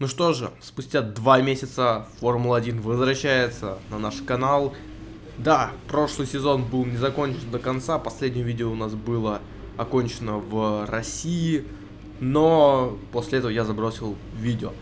Ну что же, спустя два месяца Формула-1 возвращается на наш канал. Да, прошлый сезон был не закончен до конца, последнее видео у нас было окончено в России, но после этого я забросил видео.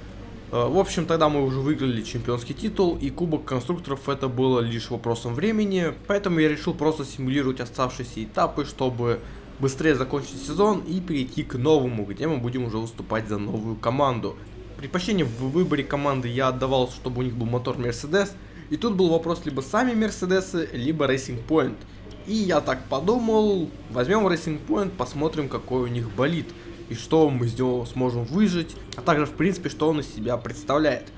Э, в общем, тогда мы уже выиграли чемпионский титул, и Кубок Конструкторов это было лишь вопросом времени, поэтому я решил просто симулировать оставшиеся этапы, чтобы быстрее закончить сезон и перейти к новому, где мы будем уже выступать за новую команду. Предпочтение в выборе команды я отдавал, чтобы у них был мотор Mercedes. И тут был вопрос либо сами Мерседесы, либо Racing Point. И я так подумал, возьмем Racing Point, посмотрим какой у них болит. И что мы с него сможем выжить, а также в принципе что он из себя представляет.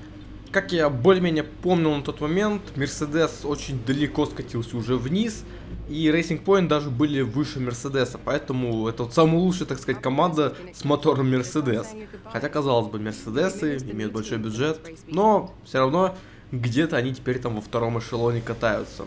Как я более-менее помнил на тот момент, Мерседес очень далеко скатился уже вниз, и Racing Point даже были выше Мерседеса, поэтому это вот самая лучшая, так сказать, команда с мотором Мерседес. Хотя, казалось бы, Мерседесы имеют большой бюджет, но все равно где-то они теперь там во втором эшелоне катаются.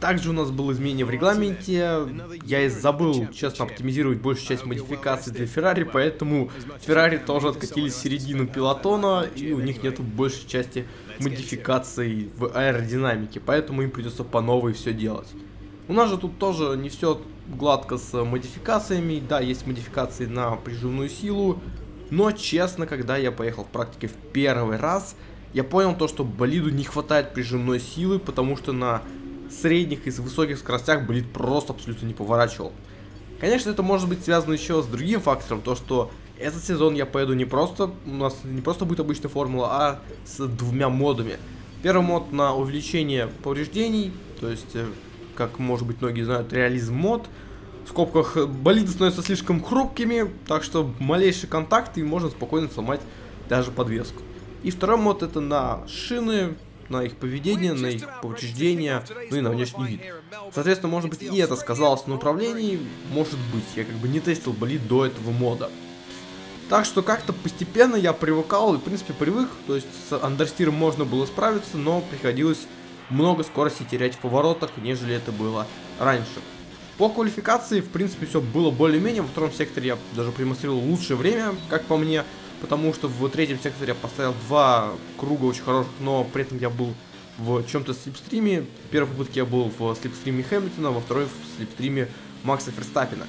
Также у нас было изменение в регламенте, я и забыл, честно, оптимизировать большую часть модификаций для Феррари, поэтому Феррари тоже откатились в середину пилотона, и у них нету большей части модификаций в аэродинамике, поэтому им придется по новой все делать. У нас же тут тоже не все гладко с модификациями, да, есть модификации на прижимную силу, но честно, когда я поехал в практике в первый раз, я понял то, что болиду не хватает прижимной силы, потому что на средних и высоких скоростях болит просто абсолютно не поворачивал. Конечно, это может быть связано еще с другим фактором, то что этот сезон я поеду не просто, у нас не просто будет обычная формула, а с двумя модами. Первый мод на увеличение повреждений, то есть, э, как может быть многие знают, реализм мод. В скобках, болиды становятся слишком хрупкими, так что малейший контакт и можно спокойно сломать даже подвеску. И второй мод это на шины, на их поведение, на их повреждения, ну и на внешний вид. Соответственно, может быть и это сказалось на управлении, может быть, я как бы не тестил болид до этого мода. Так что как-то постепенно я привыкал и в принципе привык, то есть с андерстиром можно было справиться, но приходилось много скорости терять в поворотах, нежели это было раньше. По квалификации, в принципе, все было более-менее. Во втором секторе я даже продемонстрировал лучшее время, как по мне потому что в третьем секторе я поставил два круга очень хороших, но при этом я был в чем-то слепстриме. В первой попытке я был в слепстриме Хэмилтона, во второй в слепстриме Макса Ферстаппина.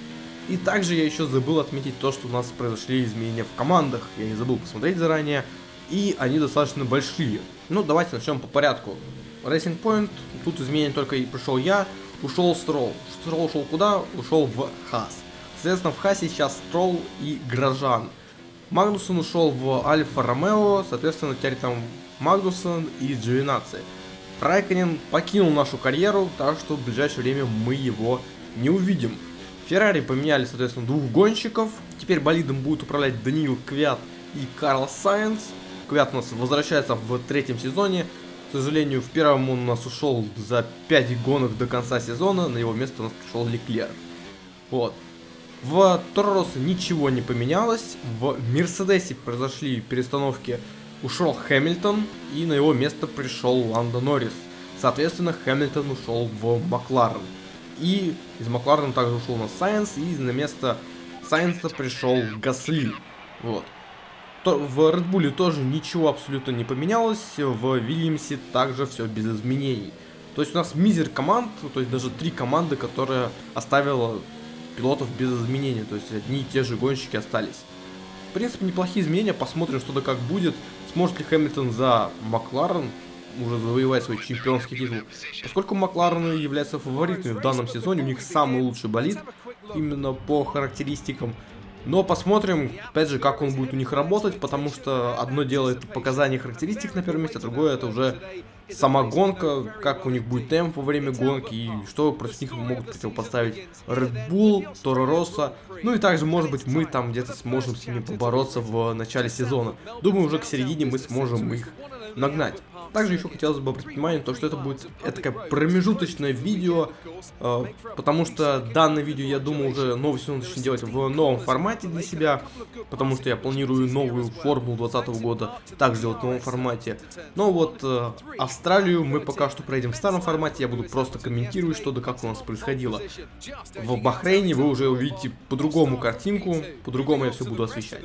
И также я еще забыл отметить то, что у нас произошли изменения в командах. Я не забыл посмотреть заранее. И они достаточно большие. Ну, давайте начнем по порядку. Racing Point, тут изменения только и пришел я, ушел Строл. Строл ушел куда? Ушел в Хас. Соответственно, в Хасе сейчас Строл и Грожан. Магнусон ушел в Альфа Ромео, соответственно, теперь там Магнусон и Джовинаци. Райконен покинул нашу карьеру, так что в ближайшее время мы его не увидим. Феррари поменяли, соответственно, двух гонщиков. Теперь болидом будут управлять Даниил Квят и Карл Сайенс. Квят у нас возвращается в третьем сезоне. К сожалению, в первом он у нас ушел за 5 гонок до конца сезона. На его место у нас пришел Леклер. Вот. В Торросе ничего не поменялось. В Мерседесе произошли перестановки. Ушел Хэмилтон, и на его место пришел Ландо Норрис. Соответственно, Хэмилтон ушел в Макларен. И из Макларена также ушел на Сайенс, и на место Сайенса пришел Гасли. Вот. То, в Bull тоже ничего абсолютно не поменялось, в Вильямсе также все без изменений. То есть у нас мизер команд, то есть даже три команды, которые оставила пилотов без изменений, то есть одни и те же гонщики остались. В принципе, неплохие изменения, посмотрим, что да как будет. Сможет ли Хэмилтон за Макларен уже завоевать свой чемпионский титул. Поскольку Макларены являются фаворитами в данном сезоне, у них самый лучший болид именно по характеристикам. Но посмотрим, опять же, как он будет у них работать, потому что одно дело это показание характеристик на первом месте, а другое это уже сама гонка, как у них будет темп во время гонки и что против них могут противопоставить Red Bull, Toro Rosso. Ну и также, может быть, мы там где-то сможем с ними побороться в начале сезона. Думаю, уже к середине мы сможем их нагнать. Также еще хотелось бы обратить внимание, то, что это будет такое промежуточное видео, э, потому что данное видео, я думаю, уже новый сезон начну делать в новом формате для себя, потому что я планирую новую формулу 2020 года также делать в новом формате. Но вот э, Австралию мы пока что пройдем в старом формате, я буду просто комментировать, что да как у нас происходило. В Бахрейне вы уже увидите по-другому картинку, по-другому я все буду освещать.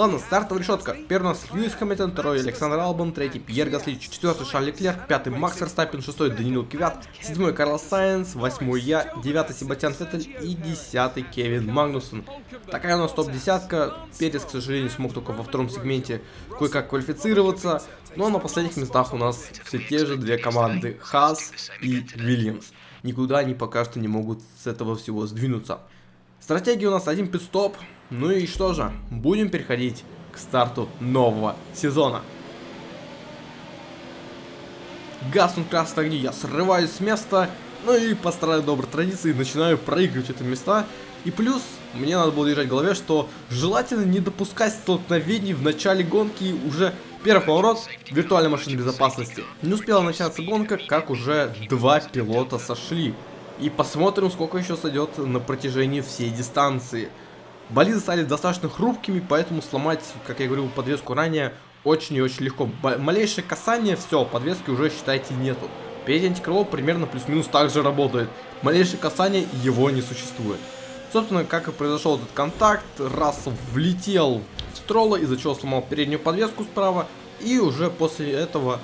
Ладно, стартовая решетка. Первый у нас Льюис Хэмилтон, второй Александр Албан, третий Пьер Гасли, четвертый Шарль Леклер, пятый Макс Верстаппин, шестой Даниил Кивят, седьмой Карлос Сайенс, восьмой я, девятый Себастьян Феттель и десятый Кевин Магнусон. Такая у нас топ-десятка. Перес, к сожалению, смог только во втором сегменте кое-как квалифицироваться. Но на последних местах у нас все те же две команды, Хас и Вильямс. Никуда они пока что не могут с этого всего сдвинуться. Стратегия у нас один пидстоп, ну и что же, будем переходить к старту нового сезона. Гаснут красные огни, я срываюсь с места, ну и по старой доброй традиции начинаю проигрывать эти места. И плюс, мне надо было держать в голове, что желательно не допускать столкновений в начале гонки уже Первый поворот виртуальной машины безопасности. Не успела начаться гонка, как уже два пилота сошли. И посмотрим, сколько еще сойдет на протяжении всей дистанции. Болиды стали достаточно хрупкими, поэтому сломать, как я говорил, подвеску ранее, очень и очень легко. Б малейшее касание, все, подвески уже, считайте, нету. Передний антикрыло примерно плюс-минус так же работает. Малейшее касание, его не существует. Собственно, как и произошел этот контакт, Рассел влетел в Строла, из-за чего сломал переднюю подвеску справа, и уже после этого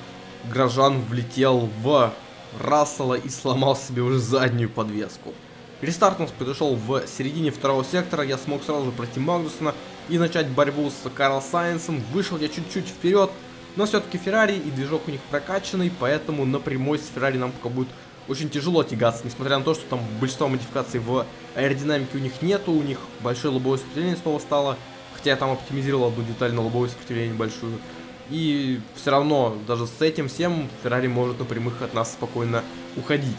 Грожан влетел в Рассела и сломал себе уже заднюю подвеску. Рестарт у нас произошел в середине второго сектора, я смог сразу пройти Магнусона и начать борьбу с Карл Сайенсом. Вышел я чуть-чуть вперед, но все-таки Феррари и движок у них прокачанный, поэтому на прямой с Феррари нам пока будет очень тяжело тягаться, несмотря на то, что там большинство модификаций в аэродинамике у них нету, у них большое лобовое сопротивление снова стало, хотя я там оптимизировал одну деталь на лобовое сопротивление большую. И все равно, даже с этим всем, Феррари может на прямых от нас спокойно уходить.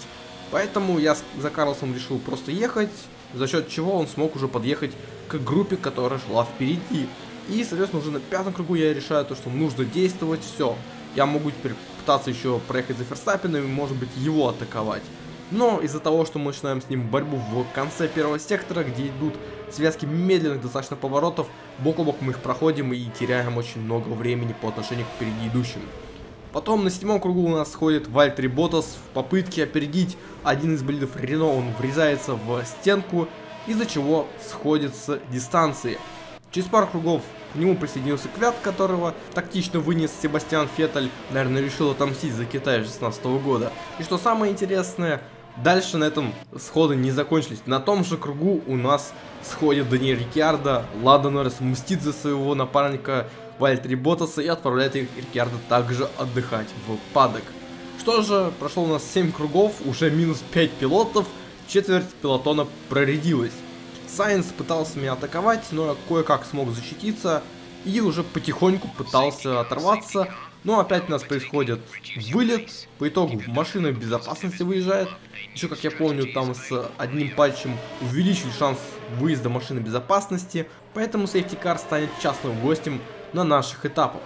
Поэтому я за Карлсом решил просто ехать, за счет чего он смог уже подъехать к группе, которая шла впереди. И, соответственно, уже на пятом кругу я решаю то, что нужно действовать, все. Я могу теперь пытаться еще проехать за Ферстаппином и, может быть, его атаковать. Но из-за того, что мы начинаем с ним борьбу в конце первого сектора, где идут связки медленных достаточно поворотов, бок о бок мы их проходим и теряем очень много времени по отношению к впереди идущим. Потом на седьмом кругу у нас сходит Вальтри Ботас в попытке опередить один из болидов Рено, он врезается в стенку, из-за чего сходит с дистанции. Через пару кругов к нему присоединился Квят, которого тактично вынес Себастьян Феттель, наверное, решил отомстить за Китай 16 года. И что самое интересное, дальше на этом сходы не закончились. На том же кругу у нас сходит Даниэль Рикьярдо, Лада Норрис мстит за своего напарника Вальтри Ботаса и отправляет Рикьярдо также отдыхать в падок. Что же, прошло у нас 7 кругов, уже минус 5 пилотов, четверть пилотона проредилась. Сайенс пытался меня атаковать, но я кое-как смог защититься и уже потихоньку пытался оторваться. Но опять у нас происходит вылет, по итогу машина безопасности выезжает. Еще, как я помню, там с одним пальчем увеличили шанс выезда машины безопасности, поэтому Car станет частным гостем на наших этапах.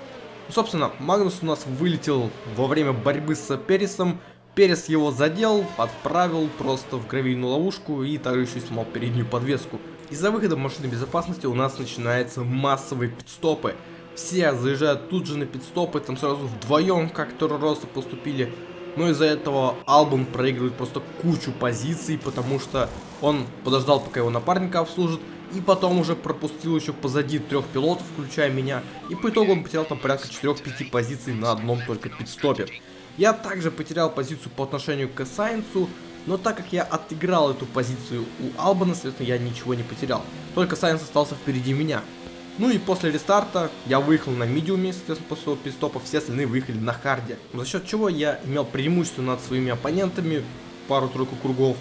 Ну, собственно, Магнус у нас вылетел во время борьбы с Пересом, Перес его задел, отправил просто в гравийную ловушку и также еще и сломал переднюю подвеску. Из-за выхода машины безопасности у нас начинаются массовые пидстопы. Все заезжают тут же на пидстопы, там сразу вдвоем, как Торороса поступили. Но из-за этого Албон проигрывает просто кучу позиций, потому что он подождал, пока его напарника обслужат, и потом уже пропустил еще позади трех пилотов, включая меня, и по итогу он потерял там порядка 4-5 позиций на одном только питстопе. Я также потерял позицию по отношению к Сайнсу, но так как я отыграл эту позицию у Албона, соответственно, я ничего не потерял. Только Сайнс остался впереди меня. Ну и после рестарта я выехал на медиуме, соответственно, после своего питстопа, все остальные выехали на харде. За счет чего я имел преимущество над своими оппонентами, пару-тройку кругов.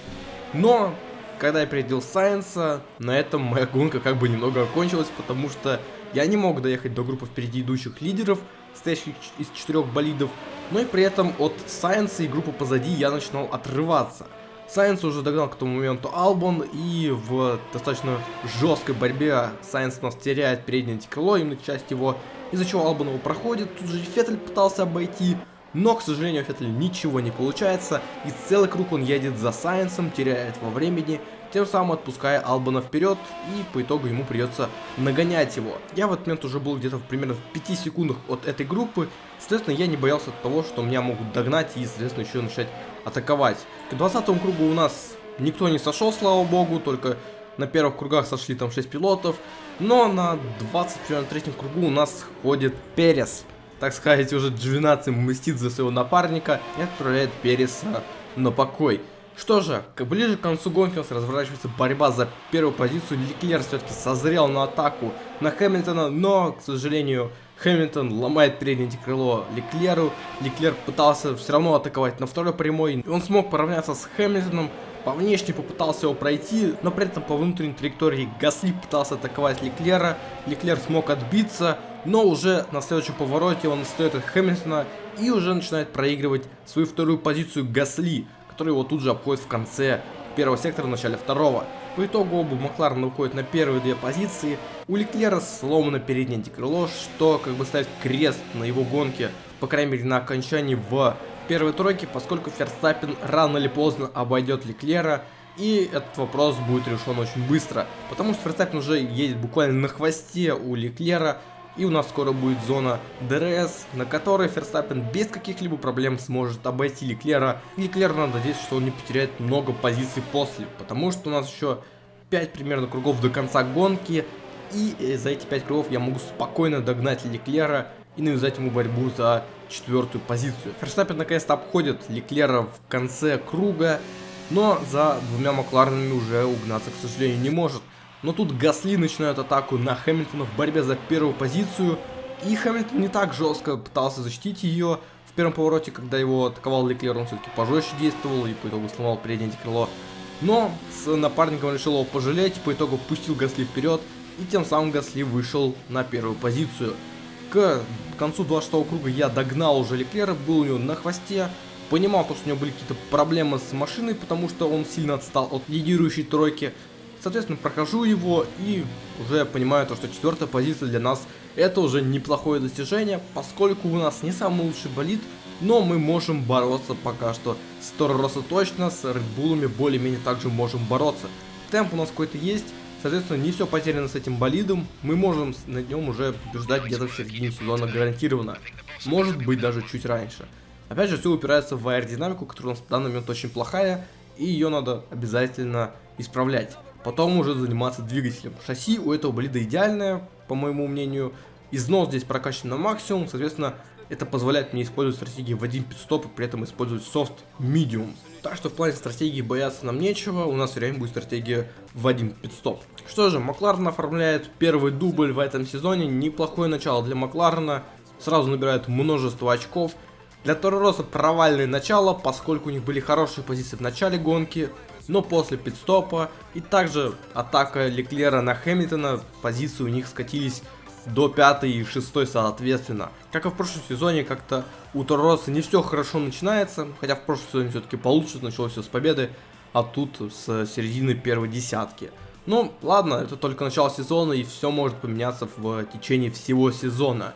Но, когда я перейдел Сайенса, на этом моя гонка как бы немного окончилась, потому что я не мог доехать до группы впереди идущих лидеров, состоящих из четырех болидов, но и при этом от Сайенса и группы позади я начинал отрываться. Сайенс уже догнал к тому моменту Албон, и в достаточно жесткой борьбе Сайенс у нас теряет переднее антикрыло, именно часть его, из-за чего Албон его проходит. Тут же Феттель пытался обойти, но, к сожалению, у Феттеля ничего не получается, и целый круг он едет за Сайенсом, теряет во времени, тем самым отпуская Албана вперед, и по итогу ему придется нагонять его. Я в этот момент уже был где-то примерно в 5 секундах от этой группы, соответственно, я не боялся того, что меня могут догнать и, соответственно, еще начать атаковать. К 20 кругу у нас никто не сошел, слава богу, только на первых кругах сошли там 6 пилотов, Но на 23-м кругу у нас ходит Перес. Так сказать, уже Джвинаци мстит за своего напарника и отправляет Переса на покой. Что же, ближе к концу гонки у нас разворачивается борьба за первую позицию. Леклер все-таки созрел на атаку на Хэмилтона, но, к сожалению, Хэмилтон ломает переднее крыло Леклеру. Леклер пытался все равно атаковать на второй прямой. Он смог поравняться с Хэмилтоном. По внешне попытался его пройти, но при этом по внутренней траектории Гасли пытался атаковать Леклера. Леклер смог отбиться, но уже на следующем повороте он стоит от Хэмилтона и уже начинает проигрывать свою вторую позицию Гасли который его тут же обходит в конце первого сектора, в начале второго. По итогу оба Макларена уходят на первые две позиции. У Леклера сломано переднее антикрыло, что как бы ставит крест на его гонке, по крайней мере на окончании в первой тройке, поскольку Ферстаппин рано или поздно обойдет Леклера. И этот вопрос будет решен очень быстро, потому что Ферстаппен уже едет буквально на хвосте у Леклера, и у нас скоро будет зона DRS, на которой Ферстаппен без каких-либо проблем сможет обойти Леклера. И Леклер надо надеяться, что он не потеряет много позиций после, потому что у нас еще 5 примерно кругов до конца гонки. И э, за эти 5 кругов я могу спокойно догнать Леклера и навязать ему борьбу за четвертую позицию. Ферстаппен наконец-то обходит Леклера в конце круга, но за двумя Макларенами уже угнаться, к сожалению, не может. Но тут Гасли начинает атаку на Хэмилтона в борьбе за первую позицию. И Хэмилтон не так жестко пытался защитить ее. В первом повороте, когда его атаковал Леклер, он все-таки пожестче действовал и по итогу сломал переднее крыло. Но с напарником решил его пожалеть, по итогу пустил Гасли вперед. И тем самым Гасли вышел на первую позицию. К концу 26 круга я догнал уже Леклера, был у него на хвосте. Понимал, что у него были какие-то проблемы с машиной, потому что он сильно отстал от лидирующей тройки. Соответственно, прохожу его и уже понимаю то, что четвертая позиция для нас это уже неплохое достижение, поскольку у нас не самый лучший болид, но мы можем бороться пока что с Торроса точно, с Редбулами более-менее также можем бороться. Темп у нас какой-то есть, соответственно, не все потеряно с этим болидом, мы можем на нем уже побеждать где-то в середине сезона гарантированно, может быть даже чуть раньше. Опять же, все упирается в аэродинамику, которая у нас в данный момент очень плохая, и ее надо обязательно исправлять потом уже заниматься двигателем. Шасси у этого болида идеальное, по моему мнению. Износ здесь прокачан на максимум, соответственно, это позволяет мне использовать стратегии в один пидстоп и при этом использовать софт medium. Так что в плане стратегии бояться нам нечего, у нас реально будет стратегия в один пидстоп. Что же, Макларен оформляет первый дубль в этом сезоне, неплохое начало для Макларена, сразу набирает множество очков. Для Торороса провальное начало, поскольку у них были хорошие позиции в начале гонки, но после пидстопа и также атака Леклера на Хэмилтона, позиции у них скатились до 5 и 6 соответственно. Как и в прошлом сезоне, как-то у Торроса не все хорошо начинается, хотя в прошлом сезоне все-таки получше, началось все с победы, а тут с середины первой десятки. Ну, ладно, это только начало сезона, и все может поменяться в течение всего сезона.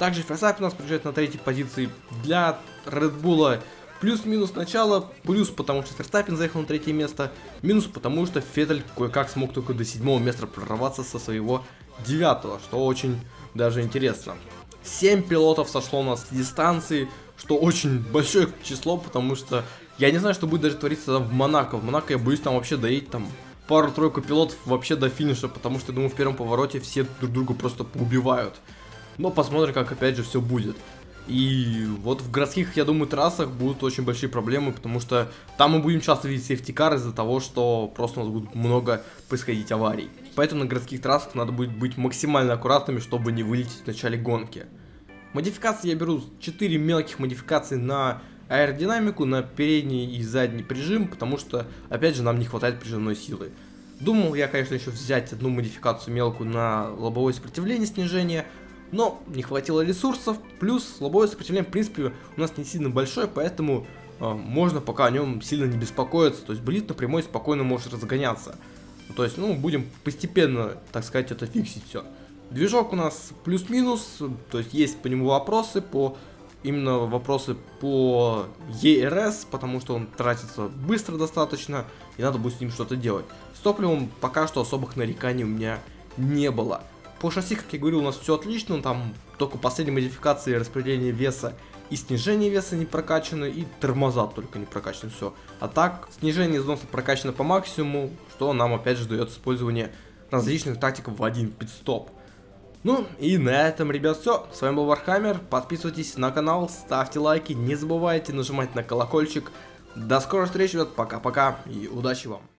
Также Ферсаппин нас приезжает на третьей позиции для Bull Плюс-минус начало, плюс потому что Ферстаппин заехал на третье место, минус потому что Феттель кое-как смог только до седьмого места прорваться со своего девятого, что очень даже интересно. 7 пилотов сошло у нас с дистанции, что очень большое число, потому что я не знаю, что будет даже твориться в Монако. В Монако я боюсь там вообще доедь там пару-тройку пилотов вообще до финиша, потому что, я думаю, в первом повороте все друг друга просто убивают. Но посмотрим, как опять же все будет. И вот в городских, я думаю, трассах будут очень большие проблемы, потому что там мы будем часто видеть сейфтикар из-за того, что просто у нас будет много происходить аварий. Поэтому на городских трассах надо будет быть максимально аккуратными, чтобы не вылететь в начале гонки. Модификации я беру 4 мелких модификации на аэродинамику, на передний и задний прижим, потому что, опять же, нам не хватает прижимной силы. Думал я, конечно, еще взять одну модификацию мелкую на лобовое сопротивление снижения, но не хватило ресурсов, плюс лобовое сопротивление, в принципе, у нас не сильно большое, поэтому э, можно пока о нем сильно не беспокоиться, то есть болит напрямую спокойно может разгоняться. То есть, ну, будем постепенно, так сказать, это фиксить все. Движок у нас плюс-минус, то есть есть по нему вопросы, по именно вопросы по ERS, потому что он тратится быстро достаточно, и надо будет с ним что-то делать. С топливом пока что особых нареканий у меня не было. По шасси, как я говорил, у нас все отлично, там только последние модификации распределения веса и снижение веса не прокачаны, и тормоза только не прокачаны, все. А так, снижение износа прокачано по максимуму, что нам опять же дает использование различных тактик в один питстоп. Ну и на этом, ребят, все. С вами был Warhammer. Подписывайтесь на канал, ставьте лайки, не забывайте нажимать на колокольчик. До скорой встречи, ребят. Пока-пока и удачи вам.